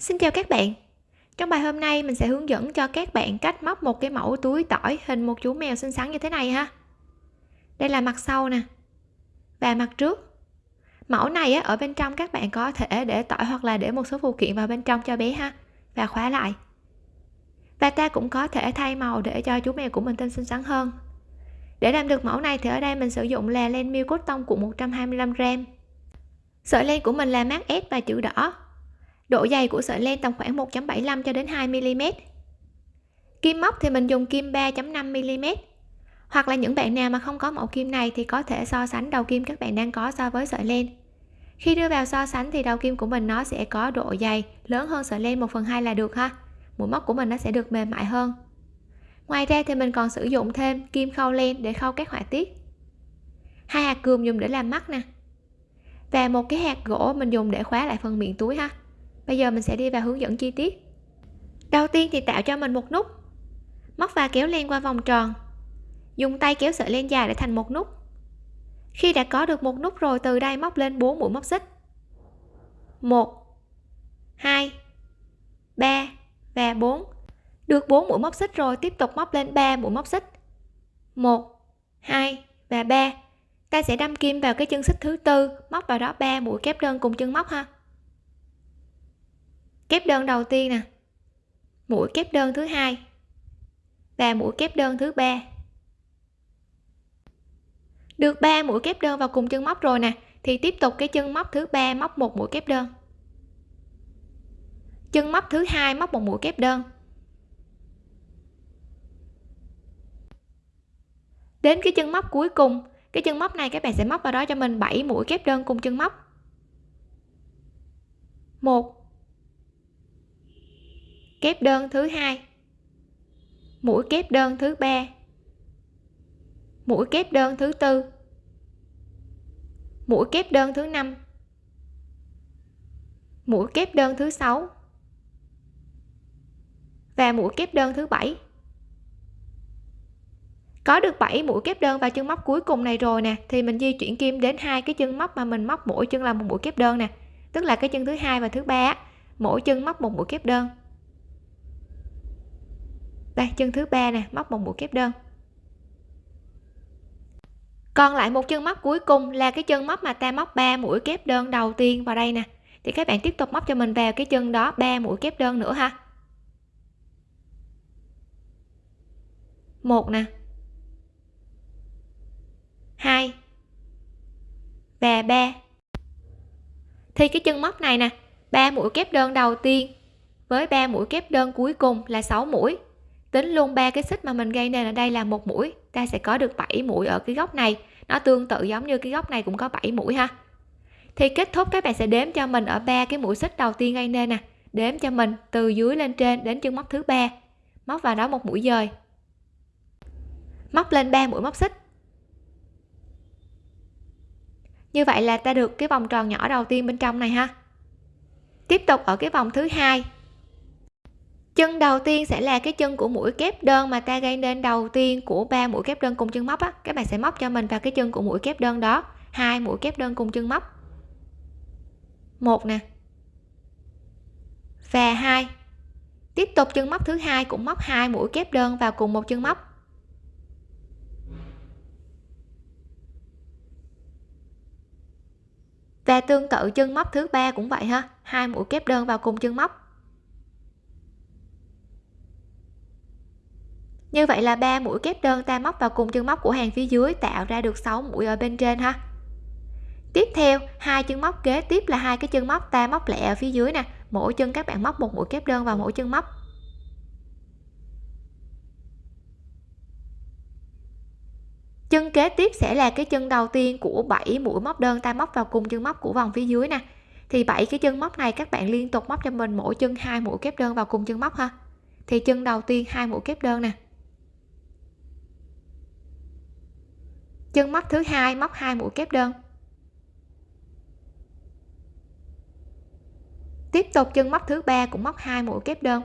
Xin chào các bạn. Trong bài hôm nay, mình sẽ hướng dẫn cho các bạn cách móc một cái mẫu túi tỏi hình một chú mèo xinh xắn như thế này ha. Đây là mặt sau nè. Và mặt trước. Mẫu này ở bên trong các bạn có thể để tỏi hoặc là để một số phụ kiện vào bên trong cho bé ha, Và khóa lại. Và ta cũng có thể thay màu để cho chú mèo của mình thêm xinh xắn hơn. Để làm được mẫu này thì ở đây mình sử dụng là len miêu cốt tông của 125g Sợi len của mình là mát S và chữ đỏ độ dày của sợi len tầm khoảng 1.75 cho đến 2 mm kim móc thì mình dùng kim 3.5 mm hoặc là những bạn nào mà không có mẫu kim này thì có thể so sánh đầu kim các bạn đang có so với sợi len. Khi đưa vào so sánh thì đầu kim của mình nó sẽ có độ dày lớn hơn sợi len 1 phần 2 là được ha. Mũi móc của mình nó sẽ được mềm mại hơn. Ngoài ra thì mình còn sử dụng thêm kim khâu len để khâu các họa tiết. Hai hạt cườm dùng để làm mắt nè. Và một cái hạt gỗ mình dùng để khóa lại phần miệng túi ha bây giờ mình sẽ đi vào hướng dẫn chi tiết. Đầu tiên thì tạo cho mình một nút. Móc và kéo len qua vòng tròn. Dùng tay kéo sợi len dài để thành một nút. Khi đã có được một nút rồi, từ đây móc lên 4 mũi móc xích. 1 2 3 và 4 được 4 mũi móc xích rồi, tiếp tục móc lên 3 mũi móc xích. 1 2 và 3 ta sẽ đâm kim vào cái chân xích thứ tư, móc vào đó 3 mũi kép đơn cùng chân móc ha kép đơn đầu tiên nè. Mũi kép đơn thứ hai và mũi kép đơn thứ ba. Được ba mũi kép đơn vào cùng chân móc rồi nè, thì tiếp tục cái chân móc thứ ba móc một mũi kép đơn. Chân móc thứ hai móc một mũi kép đơn. Đến cái chân móc cuối cùng, cái chân móc này các bạn sẽ móc vào đó cho mình 7 mũi kép đơn cùng chân móc. 1 kép đơn thứ hai. Mũi kép đơn thứ ba. Mũi kép đơn thứ tư. Mũi kép đơn thứ năm. Mũi kép đơn thứ sáu. Và mũi kép đơn thứ bảy. Có được 7 mũi kép đơn vào chân móc cuối cùng này rồi nè, thì mình di chuyển kim đến hai cái chân móc mà mình móc mỗi chân là một mũi kép đơn nè. Tức là cái chân thứ hai và thứ ba mỗi chân móc một mũi kép đơn đây chân thứ ba nè, móc một mũi kép đơn. Còn lại một chân móc cuối cùng là cái chân móc mà ta móc 3 mũi kép đơn đầu tiên vào đây nè. Thì các bạn tiếp tục móc cho mình vào cái chân đó 3 mũi kép đơn nữa ha. Một nè. Hai. Và ba. Thì cái chân móc này nè, ba mũi kép đơn đầu tiên với ba mũi kép đơn cuối cùng là 6 mũi tính luôn ba cái xích mà mình gây nên ở đây là một mũi. Ta sẽ có được 7 mũi ở cái góc này. Nó tương tự giống như cái góc này cũng có 7 mũi ha. Thì kết thúc, các bạn sẽ đếm cho mình ở ba cái mũi xích đầu tiên gây nên nè. Đếm cho mình từ dưới lên trên đến chân móc thứ ba. Móc vào đó một mũi dời. Móc lên ba mũi móc xích. Như vậy là ta được cái vòng tròn nhỏ đầu tiên bên trong này ha. Tiếp tục ở cái vòng thứ hai chân đầu tiên sẽ là cái chân của mũi kép đơn mà ta gây nên đầu tiên của ba mũi kép đơn cùng chân móc á. Các bạn sẽ móc cho mình vào cái chân của mũi kép đơn đó. Hai mũi kép đơn cùng chân móc. Một nè. Và hai. Tiếp tục chân móc thứ hai cũng móc hai mũi kép đơn vào cùng một chân móc. Và tương tự chân móc thứ ba cũng vậy ha. Hai mũi kép đơn vào cùng chân móc. như vậy là ba mũi kép đơn ta móc vào cùng chân móc của hàng phía dưới tạo ra được 6 mũi ở bên trên ha. Tiếp theo, hai chân móc kế tiếp là hai cái chân móc ta móc lẹ ở phía dưới nè. Mỗi chân các bạn móc một mũi kép đơn vào mỗi chân móc. Chân kế tiếp sẽ là cái chân đầu tiên của 7 mũi móc đơn ta móc vào cùng chân móc của vòng phía dưới nè. Thì 7 cái chân móc này các bạn liên tục móc cho mình mỗi chân hai mũi kép đơn vào cùng chân móc ha. Thì chân đầu tiên hai mũi kép đơn nè. chân móc thứ hai móc hai mũi kép đơn. Tiếp tục chân móc thứ ba cũng móc hai mũi kép đơn.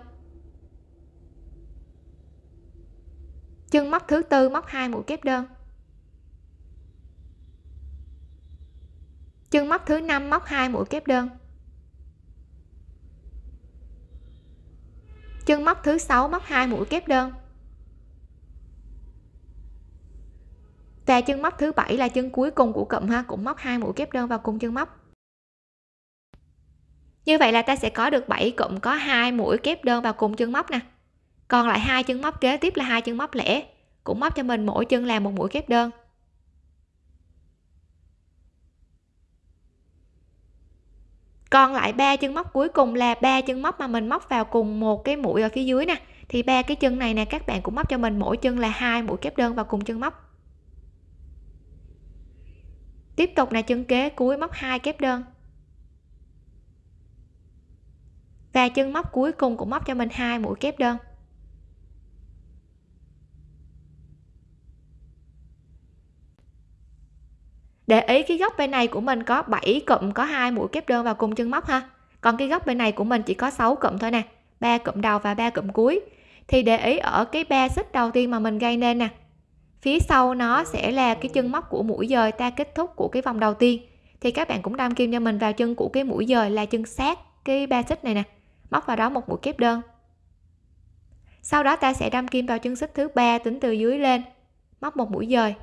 Chân móc thứ tư móc hai mũi kép đơn. Chân móc thứ năm móc hai mũi kép đơn. Chân móc thứ sáu móc hai mũi kép đơn. Và chân móc thứ bảy là chân cuối cùng của cụm ha, cũng móc hai mũi kép đơn vào cùng chân móc. Như vậy là ta sẽ có được 7 cụm có hai mũi kép đơn vào cùng chân móc nè. Còn lại hai chân móc kế tiếp là hai chân móc lẻ, cũng móc cho mình mỗi chân làm một mũi kép đơn. Còn lại ba chân móc cuối cùng là ba chân móc mà mình móc vào cùng một cái mũi ở phía dưới nè. Thì ba cái chân này nè, các bạn cũng móc cho mình mỗi chân là hai mũi kép đơn vào cùng chân móc tiếp tục là chân kế cuối móc hai kép đơn. Và chân móc cuối cùng cũng móc cho mình hai mũi kép đơn. Để ý cái góc bên này của mình có 7 cụm có hai mũi kép đơn vào cùng chân móc ha. Còn cái góc bên này của mình chỉ có 6 cụm thôi nè. Ba cụm đầu và ba cụm cuối. Thì để ý ở cái ba xích đầu tiên mà mình gây nên nè phía sau nó sẽ là cái chân móc của mũi dời ta kết thúc của cái vòng đầu tiên. Thì các bạn cũng đâm kim cho mình vào chân của cái mũi dời là chân sát cái ba xích này nè. Móc vào đó một mũi kép đơn. Sau đó ta sẽ đâm kim vào chân xích thứ ba tính từ dưới lên. Móc một mũi dời.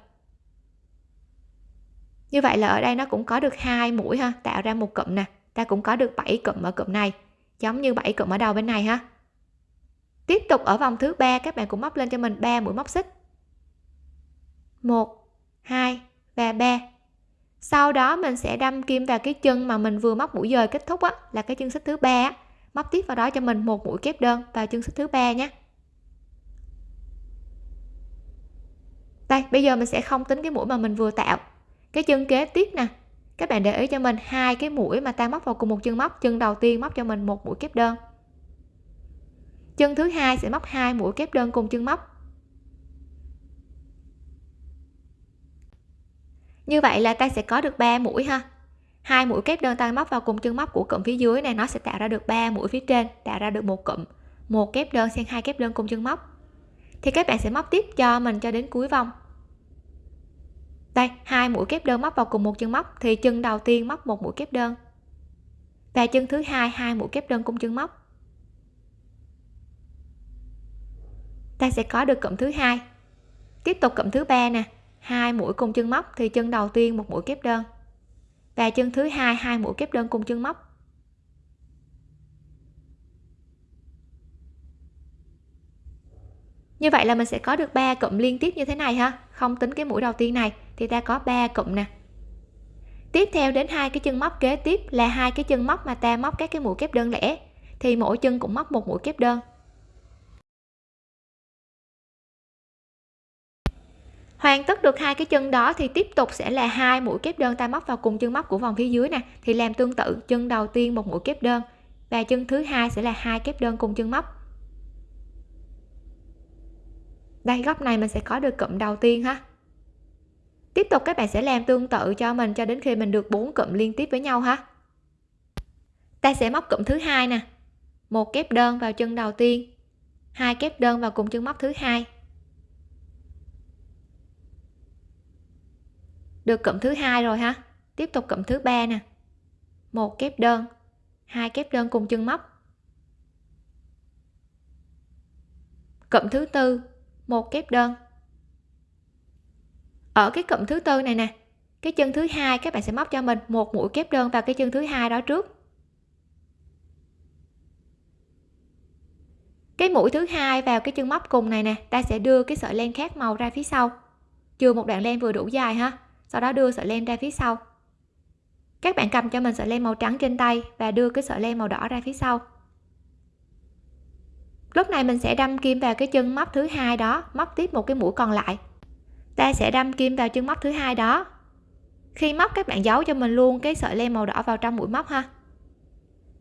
Như vậy là ở đây nó cũng có được hai mũi ha, tạo ra một cụm nè. Ta cũng có được 7 cụm ở cụm này, giống như 7 cụm ở đầu bên này ha. Tiếp tục ở vòng thứ ba, các bạn cũng móc lên cho mình 3 mũi móc xích. 1 2 và 3 sau đó mình sẽ đâm kim vào cái chân mà mình vừa móc mũi dời kết thúc á, là cái chân xích thứ ba móc tiếp vào đó cho mình một mũi kép đơn vào chân xích thứ ba nhé. Đây, bây giờ mình sẽ không tính cái mũi mà mình vừa tạo. Cái chân kế tiếp nè. Các bạn để ý cho mình hai cái mũi mà ta móc vào cùng một chân móc. Chân đầu tiên móc cho mình một mũi kép đơn. Chân thứ hai sẽ móc hai mũi kép đơn cùng chân móc. Như vậy là ta sẽ có được 3 mũi ha. Hai mũi kép đơn tay móc vào cùng chân móc của cụm phía dưới này, nó sẽ tạo ra được 3 mũi phía trên, tạo ra được một cụm. Một kép đơn xen hai kép đơn cùng chân móc. Thì các bạn sẽ móc tiếp cho mình cho đến cuối vòng. Đây, hai mũi kép đơn móc vào cùng một chân móc, thì chân đầu tiên móc một mũi kép đơn. Và chân thứ hai hai mũi kép đơn cùng chân móc. Ta sẽ có được cụm thứ hai. Tiếp tục cụm thứ ba nè hai mũi cùng chân móc thì chân đầu tiên một mũi kép đơn. Và chân thứ hai hai mũi kép đơn cùng chân móc. Như vậy là mình sẽ có được ba cụm liên tiếp như thế này ha. Không tính cái mũi đầu tiên này thì ta có ba cụm nè. Tiếp theo đến hai cái chân móc kế tiếp là hai cái chân móc mà ta móc các cái mũi kép đơn lẻ, thì mỗi chân cũng móc một mũi kép đơn. Hoàn tất được hai cái chân đó thì tiếp tục sẽ là hai mũi kép đơn ta móc vào cùng chân móc của vòng phía dưới nè, thì làm tương tự chân đầu tiên một mũi kép đơn và chân thứ hai sẽ là hai kép đơn cùng chân móc. Đây, góc này mình sẽ có được cụm đầu tiên ha. Tiếp tục các bạn sẽ làm tương tự cho mình cho đến khi mình được bốn cụm liên tiếp với nhau ha. Ta sẽ móc cụm thứ hai nè, một kép đơn vào chân đầu tiên, hai kép đơn vào cùng chân móc thứ hai. Được cụm thứ hai rồi ha. Tiếp tục cụm thứ ba nè. Một kép đơn. Hai kép đơn cùng chân móc. Cụm thứ tư. Một kép đơn. Ở cái cụm thứ tư này nè, cái chân thứ hai các bạn sẽ móc cho mình một mũi kép đơn vào cái chân thứ hai đó trước. Cái mũi thứ hai vào cái chân móc cùng này nè, ta sẽ đưa cái sợi len khác màu ra phía sau. Chừa một đoạn len vừa đủ dài ha sau đó đưa sợi len ra phía sau. Các bạn cầm cho mình sợi len màu trắng trên tay và đưa cái sợi len màu đỏ ra phía sau. Lúc này mình sẽ đâm kim vào cái chân móc thứ hai đó, móc tiếp một cái mũi còn lại. Ta sẽ đâm kim vào chân móc thứ hai đó. Khi móc, các bạn giấu cho mình luôn cái sợi len màu đỏ vào trong mũi móc ha.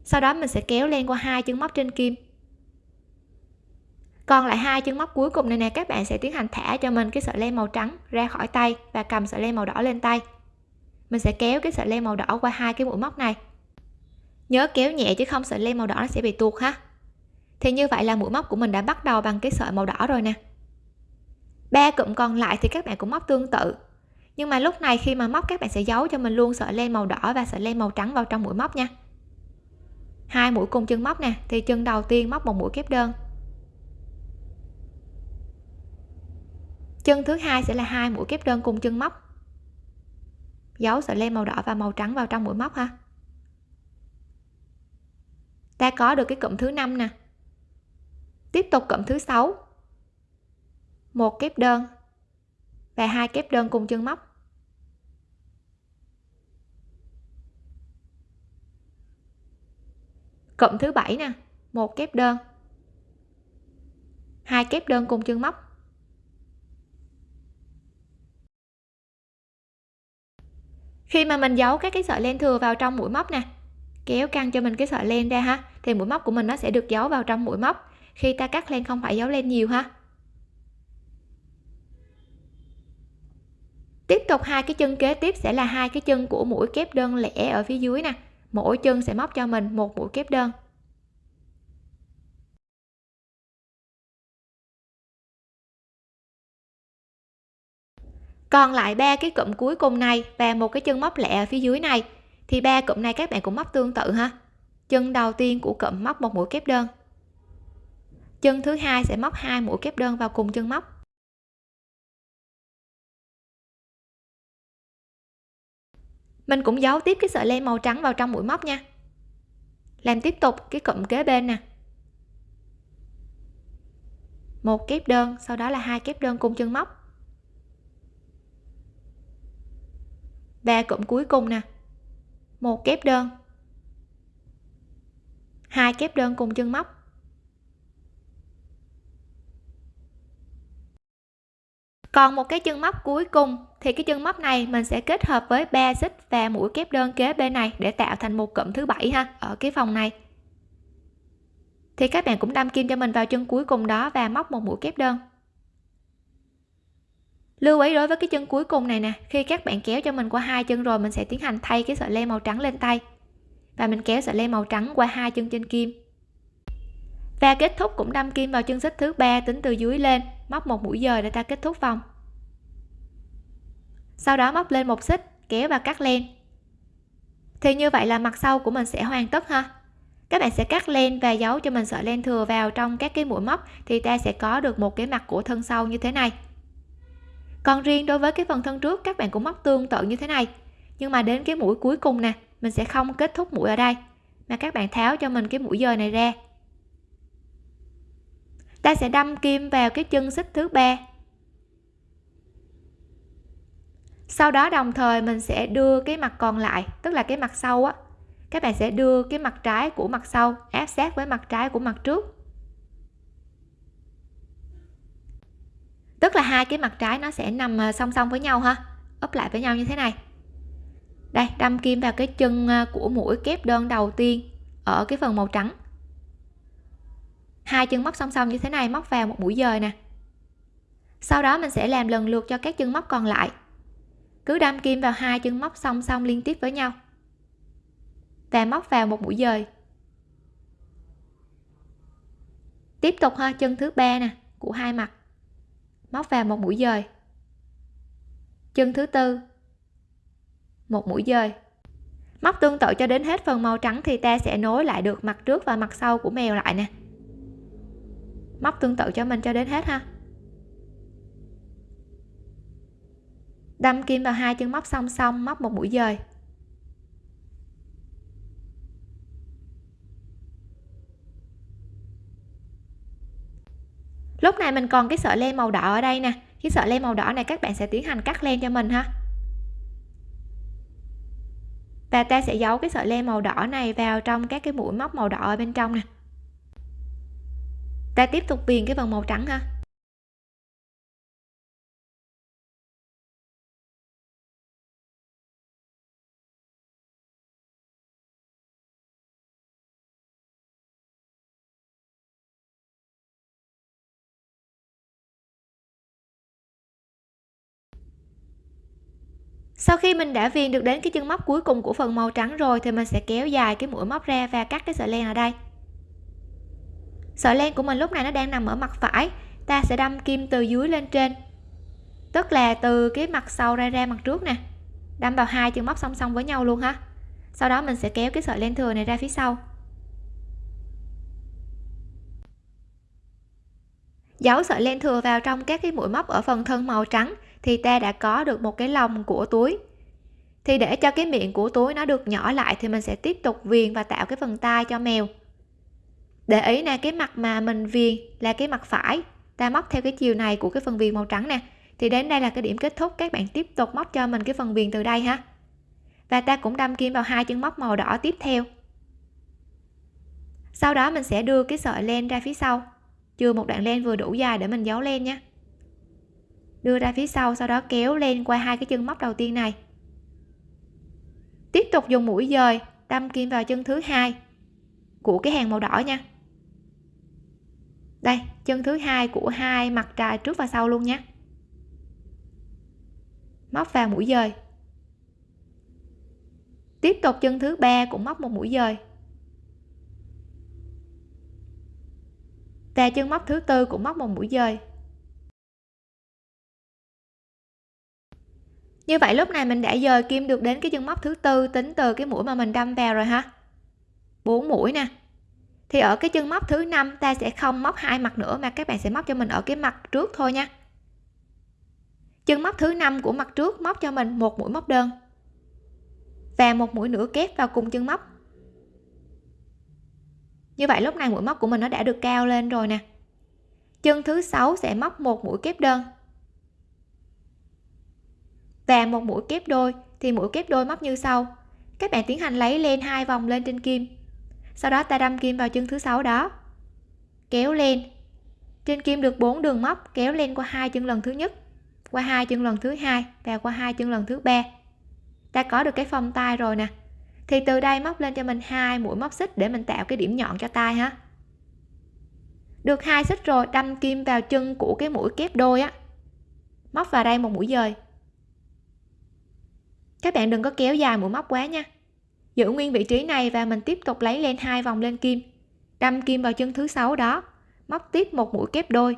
Sau đó mình sẽ kéo len qua hai chân móc trên kim còn lại hai chân móc cuối cùng này nè, các bạn sẽ tiến hành thả cho mình cái sợi len màu trắng ra khỏi tay và cầm sợi len màu đỏ lên tay. Mình sẽ kéo cái sợi len màu đỏ qua hai cái mũi móc này. Nhớ kéo nhẹ chứ không sợi len màu đỏ nó sẽ bị tuột ha. Thì như vậy là mũi móc của mình đã bắt đầu bằng cái sợi màu đỏ rồi nè. Ba cụm còn lại thì các bạn cũng móc tương tự. Nhưng mà lúc này khi mà móc, các bạn sẽ giấu cho mình luôn sợi len màu đỏ và sợi len màu trắng vào trong mũi móc nha. Hai mũi cùng chân móc nè, thì chân đầu tiên móc một mũi kép đơn. Chân thứ hai sẽ là hai mũi kép đơn cùng chân móc. Giấu sợi len màu đỏ và màu trắng vào trong mũi móc ha. Ta có được cái cụm thứ năm nè. Tiếp tục cụm thứ sáu. Một kép đơn và hai kép đơn cùng chân móc. Cụm thứ bảy nè. Một kép đơn. Hai kép đơn cùng chân móc. Khi mà mình giấu các cái sợi len thừa vào trong mũi móc nè, kéo căng cho mình cái sợi len ra ha, thì mũi móc của mình nó sẽ được giấu vào trong mũi móc. Khi ta cắt len không phải giấu len nhiều ha. Tiếp tục hai cái chân kế tiếp sẽ là hai cái chân của mũi kép đơn lẻ ở phía dưới nè. Mỗi chân sẽ móc cho mình một mũi kép đơn. Còn lại ba cái cụm cuối cùng này và một cái chân móc lẻ ở phía dưới này, thì ba cụm này các bạn cũng móc tương tự ha. Chân đầu tiên của cụm móc một mũi kép đơn. Chân thứ hai sẽ móc hai mũi kép đơn vào cùng chân móc. Mình cũng giấu tiếp cái sợi len màu trắng vào trong mũi móc nha. Làm tiếp tục cái cụm kế bên nè. Một kép đơn, sau đó là hai kép đơn cùng chân móc. Và cụm cuối cùng nè. Một kép đơn. Hai kép đơn cùng chân móc. Còn một cái chân móc cuối cùng, thì cái chân móc này mình sẽ kết hợp với ba xích và mũi kép đơn kế bên này để tạo thành một cụm thứ bảy ha, ở cái phòng này. Thì các bạn cũng đâm kim cho mình vào chân cuối cùng đó và móc một mũi kép đơn lưu ý đối với cái chân cuối cùng này nè, khi các bạn kéo cho mình qua hai chân rồi, mình sẽ tiến hành thay cái sợi len màu trắng lên tay. Và mình kéo sợi len màu trắng qua hai chân trên kim. Và kết thúc cũng đâm kim vào chân xích thứ ba, tính từ dưới lên, móc một mũi dời để ta kết thúc vòng. Sau đó móc lên một xích, kéo và cắt len. Thì như vậy là mặt sau của mình sẽ hoàn tất ha. Các bạn sẽ cắt len và giấu cho mình sợi len thừa vào trong các cái mũi móc, thì ta sẽ có được một cái mặt của thân sau như thế này còn riêng đối với cái phần thân trước, các bạn cũng móc tương tự như thế này. Nhưng mà đến cái mũi cuối cùng nè, mình sẽ không kết thúc mũi ở đây, mà các bạn tháo cho mình cái mũi dời này ra. Ta sẽ đâm kim vào cái chân xích thứ ba. Sau đó đồng thời mình sẽ đưa cái mặt còn lại, tức là cái mặt sau á. Các bạn sẽ đưa cái mặt trái của mặt sau, áp sát với mặt trái của mặt trước. Tức là hai cái mặt trái nó sẽ nằm ờ, song song với nhau ha? Ấp lại với nhau như thế này. Đây, đâm kim vào cái chân ờ, của mũi kép đơn đầu tiên ở cái phần màu trắng. Hai chân móc song song như thế này, móc vào một mũi dời nè. Sau đó mình sẽ làm lần lượt cho các chân móc còn lại. Cứ đâm kim vào hai chân móc song song liên tiếp với nhau. Và móc vào một mũi dời. Tiếp tục ha, chân thứ ba nè, của hai mặt móc vào một mũi dời. Chân thứ tư. Một mũi dời. Móc tương tự cho đến hết phần màu trắng thì ta sẽ nối lại được mặt trước và mặt sau của mèo lại nè. Móc tương tự cho mình cho đến hết ha. Đâm kim vào hai chân móc song song, móc một mũi dời. Lúc này mình còn cái sợi len màu đỏ ở đây nè. Cái sợi len màu đỏ này các bạn sẽ tiến hành cắt len cho mình ha. Và ta sẽ giấu cái sợi len màu đỏ này vào trong các cái mũi móc màu đỏ ở bên trong nè. Ta tiếp tục viền cái phần màu trắng ha. Sau khi mình đã viền được đến cái chân móc cuối cùng của phần màu trắng rồi thì mình sẽ kéo dài cái mũi móc ra và cắt cái sợi len ở đây. Sợi len của mình lúc này nó đang nằm ở mặt phải, ta sẽ đâm kim từ dưới lên trên. Tức là từ cái mặt sau ra ra mặt trước nè, đâm vào hai chân móc song song với nhau luôn ha. Sau đó mình sẽ kéo cái sợi len thừa này ra phía sau. Giấu sợi len thừa vào trong các cái mũi móc ở phần thân màu trắng thì ta đã có được một cái lồng của túi. Thì để cho cái miệng của túi nó được nhỏ lại thì mình sẽ tiếp tục viền và tạo cái phần tai cho mèo. Để ý nè, cái mặt mà mình viền là cái mặt phải. Ta móc theo cái chiều này của cái phần viền màu trắng nè. Thì đến đây là cái điểm kết thúc. Các bạn tiếp tục móc cho mình cái phần viền từ đây ha. Và ta cũng đâm kim vào hai chân móc màu đỏ tiếp theo. Sau đó mình sẽ đưa cái sợi len ra phía sau. Chừa một đoạn len vừa đủ dài để mình giấu len nhé đưa ra phía sau sau đó kéo lên qua hai cái chân móc đầu tiên này. Tiếp tục dùng mũi dời, đâm kim vào chân thứ hai của cái hàng màu đỏ nha. Đây, chân thứ hai của hai mặt trà trước và sau luôn nhé móc vào mũi dời. Tiếp tục chân thứ ba cũng móc một mũi dời. Và chân móc thứ tư cũng móc một mũi dời. Như vậy lúc này mình đã dời kim được đến cái chân móc thứ tư, tính từ cái mũi mà mình đâm vào rồi ha. Bốn mũi nè. Thì ở cái chân móc thứ năm, ta sẽ không móc hai mặt nữa, mà các bạn sẽ móc cho mình ở cái mặt trước thôi nha. Chân móc thứ năm của mặt trước móc cho mình một mũi móc đơn. Và một mũi nửa kép vào cùng chân móc. Như vậy lúc này mũi móc của mình nó đã được cao lên rồi nè. Chân thứ sáu sẽ móc một mũi kép đơn và một mũi kép đôi, thì mũi kép đôi móc như sau. Các bạn tiến hành lấy lên hai vòng lên trên kim. Sau đó ta đâm kim vào chân thứ sáu đó. Kéo lên trên kim được 4 đường móc, kéo lên qua hai chân lần thứ nhất, qua hai chân lần thứ hai và qua hai chân lần thứ ba. Ta có được cái phong tay rồi nè. Thì từ đây móc lên cho mình hai mũi móc xích để mình tạo cái điểm nhọn cho tay ha. Được hai xích rồi, đâm kim vào chân của cái mũi kép đôi á. Móc vào đây một mũi dời các bạn đừng có kéo dài mũi móc quá nha. Giữ nguyên vị trí này và mình tiếp tục lấy lên hai vòng lên kim. Đâm kim vào chân thứ sáu đó. Móc tiếp một mũi kép đôi.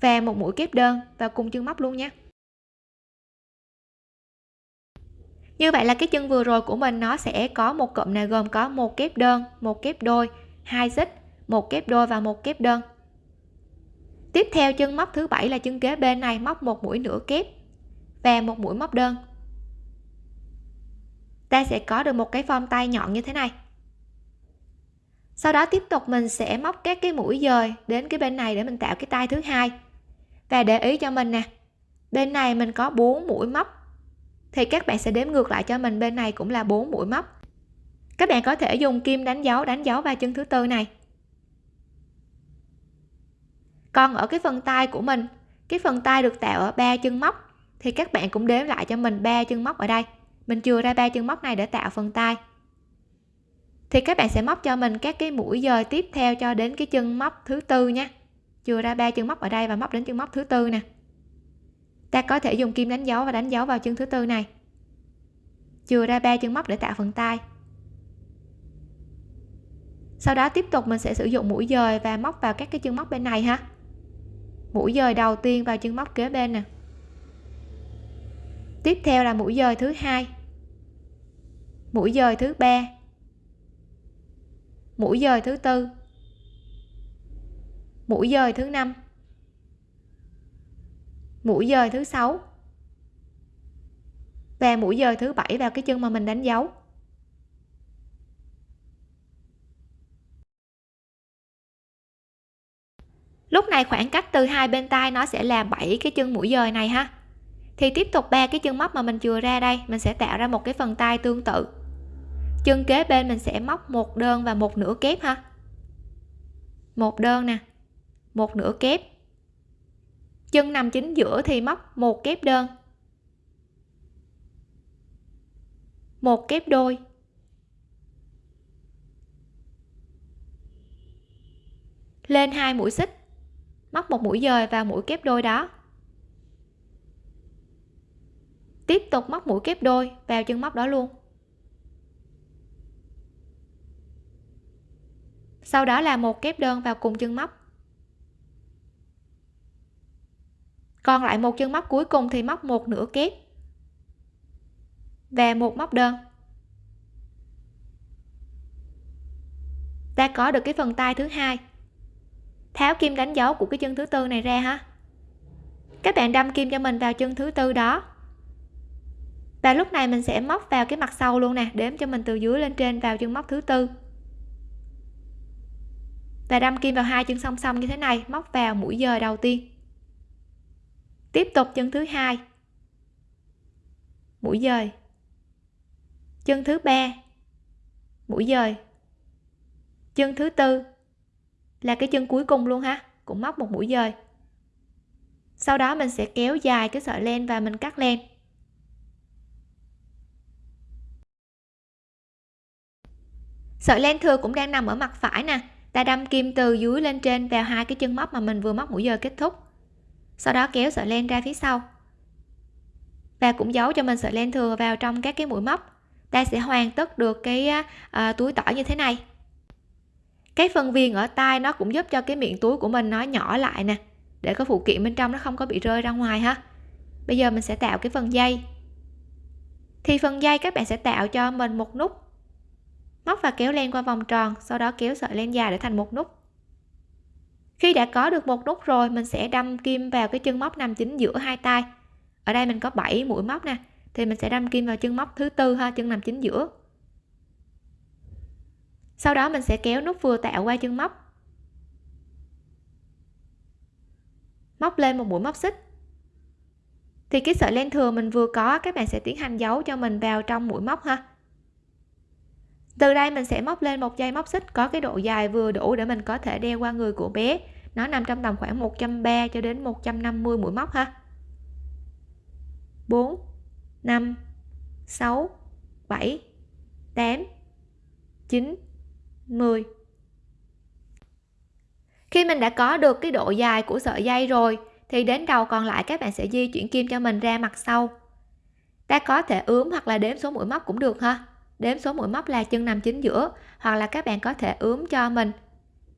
Và một mũi kép đơn và cùng chân móc luôn nhé như vậy là cái chân vừa rồi của mình nó sẽ có một cụm này gồm có một kép đơn, một kép đôi, hai xích, một kép đôi và một kép đơn tiếp theo chân móc thứ bảy là chân kế bên này, móc một mũi nửa kép và một mũi móc đơn. Ta sẽ có được một cái form tay nhọn như thế này. Sau đó tiếp tục mình sẽ móc các cái mũi dời đến cái bên này để mình tạo cái tay thứ hai. Và để ý cho mình nè, bên này mình có 4 mũi móc, thì các bạn sẽ đếm ngược lại cho mình, bên này cũng là 4 mũi móc. Các bạn có thể dùng kim đánh dấu đánh dấu vào chân thứ tư này còn ở cái phần tay của mình. Cái phần tay được tạo ở ba chân móc. Thì các bạn cũng đếm lại cho mình ba chân móc ở đây. Mình chừa ra ba chân móc này để tạo phần tay. Thì các bạn sẽ móc cho mình các cái mũi dời tiếp theo cho đến cái chân móc thứ tư nha chừa ra ba chân móc ở đây và móc đến chân móc thứ tư nè. Ta có thể dùng kim đánh dấu và đánh dấu vào chân thứ tư này. Chừa ra ba chân móc để tạo phần tay. Sau đó tiếp tục mình sẽ sử dụng mũi dời và móc vào các cái chân móc bên này ha mũi dời đầu tiên vào chân móc kế bên nè. Tiếp theo là mũi dời thứ hai, mũi dời thứ ba, mũi dời thứ tư, mũi dời thứ năm, mũi dời thứ sáu và mũi dời thứ bảy vào cái chân mà mình đánh dấu. Lúc này khoảng cách từ hai bên tay nó sẽ là 7 cái chân mũi dời này ha. Thì tiếp tục ba cái chân móc mà mình chừa ra đây, mình sẽ tạo ra một cái phần tay tương tự. Chân kế bên mình sẽ móc một đơn và một nửa kép ha. Một đơn nè, một nửa kép. Chân nằm chính giữa thì móc một kép đơn. Một kép đôi. Lên hai mũi xích móc một mũi dời vào mũi kép đôi đó. Tiếp tục móc mũi kép đôi vào chân móc đó luôn. Sau đó là một kép đơn vào cùng chân móc. Còn lại một chân móc cuối cùng thì móc một nửa kép và một móc đơn. Ta có được cái phần tay thứ hai tháo kim đánh dấu của cái chân thứ tư này ra ha các bạn đâm kim cho mình vào chân thứ tư đó. Và lúc này mình sẽ móc vào cái mặt sau luôn nè, đếm cho mình từ dưới lên trên vào chân móc thứ tư. Và đâm kim vào hai chân song song như thế này, móc vào mũi dời đầu tiên. Tiếp tục chân thứ hai. Mũi dời. Chân thứ ba. Mũi dời. Chân thứ tư là cái chân cuối cùng luôn ha cũng móc một mũi dời. Sau đó mình sẽ kéo dài cái sợi len và mình cắt len. Sợi len thừa cũng đang nằm ở mặt phải nè ta đâm kim từ dưới lên trên vào hai cái chân móc mà mình vừa móc mũi dời kết thúc. Sau đó kéo sợi len ra phía sau. Và cũng giấu cho mình sợi len thừa vào trong các cái mũi móc. Ta sẽ hoàn tất được cái uh, túi tỏi như thế này cái phần viền ở tai nó cũng giúp cho cái miệng túi của mình nó nhỏ lại nè, để cái phụ kiện bên trong nó không có bị rơi ra ngoài ha. Bây giờ mình sẽ tạo cái phần dây. Thì phần dây các bạn sẽ tạo cho mình một nút. Móc và kéo len qua vòng tròn, sau đó kéo sợi len dài để thành một nút. Khi đã có được một nút rồi, mình sẽ đâm kim vào cái chân móc nằm chính giữa hai tay ở đây mình có 7 mũi móc nè, thì mình sẽ đâm kim vào chân móc thứ tư ha, chân nằm chính giữa sau đó mình sẽ kéo nút vừa tạo qua chân móc. Móc lên một mũi móc xích. Thì cái sợi len thừa mình vừa có, các bạn sẽ tiến hành giấu cho mình vào trong mũi móc ha. Từ đây mình sẽ móc lên một dây móc xích, có cái độ dài vừa đủ để mình có thể đeo qua người của bé. Nó nằm trong tầm khoảng 130 cho đến 150 mũi móc ha. 4 5 6 7 8 9 10 khi mình đã có được cái độ dài của sợi dây rồi, thì đến đầu còn lại các bạn sẽ di chuyển kim cho mình ra mặt sau. Ta có thể ướm hoặc là đếm số mũi móc cũng được ha. Đếm số mũi móc là chân nằm chính giữa, hoặc là các bạn có thể ướm cho mình.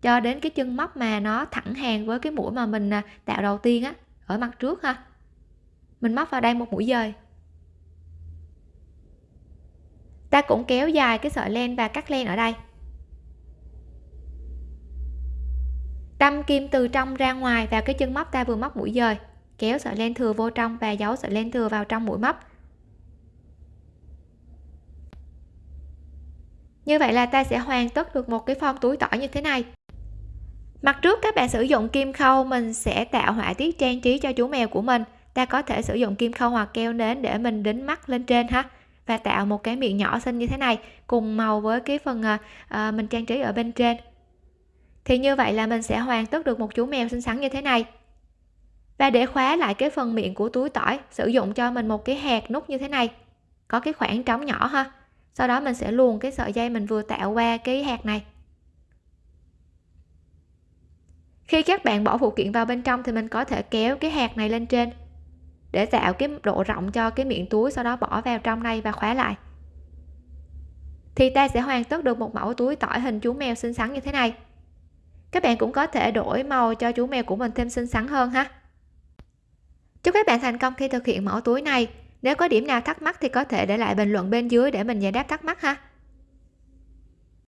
Cho đến cái chân móc mà nó thẳng hàng với cái mũi mà mình à, tạo đầu tiên á, ở mặt trước ha. Mình móc vào đây một mũi dời. Ta cũng kéo dài cái sợi len và cắt len ở đây. Đâm kim từ trong ra ngoài vào cái chân móc ta vừa móc mũi dời. Kéo sợi len thừa vô trong và giấu sợi len thừa vào trong mũi móc. Như vậy là ta sẽ hoàn tất được một cái form túi tỏi như thế này. Mặt trước các bạn sử dụng kim khâu mình sẽ tạo họa tiết trang trí cho chú mèo của mình. Ta có thể sử dụng kim khâu hoặc keo nến để mình đính mắt lên trên ha. Và tạo một cái miệng nhỏ xinh như thế này cùng màu với cái phần à, mình trang trí ở bên trên thì như vậy là mình sẽ hoàn tất được một chú mèo xinh xắn như thế này. Và để khóa lại cái phần miệng của túi tỏi, sử dụng cho mình một cái hạt nút như thế này. Có cái khoảng trống nhỏ ha. Sau đó mình sẽ luồn cái sợi dây mình vừa tạo qua cái hạt này. Khi các bạn bỏ phụ kiện vào bên trong thì mình có thể kéo cái hạt này lên trên để tạo cái độ rộng cho cái miệng túi, sau đó bỏ vào trong đây và khóa lại. Thì ta sẽ hoàn tất được một mẫu túi tỏi hình chú mèo xinh xắn như thế này các bạn cũng có thể đổi màu cho chú mèo của mình thêm xinh xắn hơn ha. Chúc các bạn thành công khi thực hiện mẫu túi này. Nếu có điểm nào thắc mắc thì có thể để lại bình luận bên dưới để mình giải đáp thắc mắc ha.